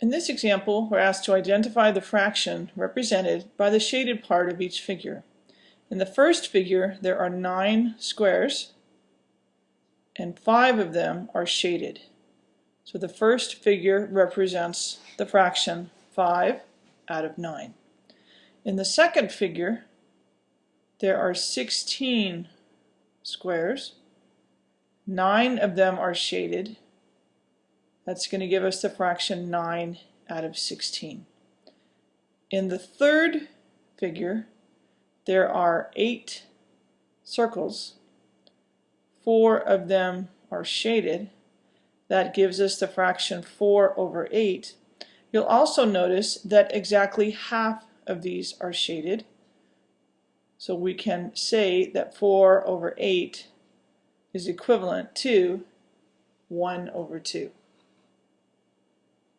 In this example, we're asked to identify the fraction represented by the shaded part of each figure. In the first figure, there are nine squares, and five of them are shaded. So the first figure represents the fraction 5 out of 9. In the second figure, there are 16 squares. Nine of them are shaded, that's going to give us the fraction 9 out of 16. In the third figure, there are eight circles. Four of them are shaded. That gives us the fraction 4 over 8. You'll also notice that exactly half of these are shaded. So we can say that 4 over 8 is equivalent to 1 over 2.